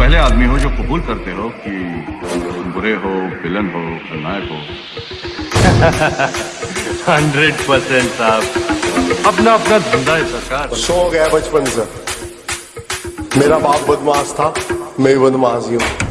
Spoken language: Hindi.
पहले आदमी हो जो कबूल करते हो कि बुरे हो विलन हो खलनायक हो। हंड्रेड परसेंट साहब। अपना अपना धंधा है सरकार। शौक है बचपन से। मेरा बाप बदमाश था मैं बदमाश ही हूँ।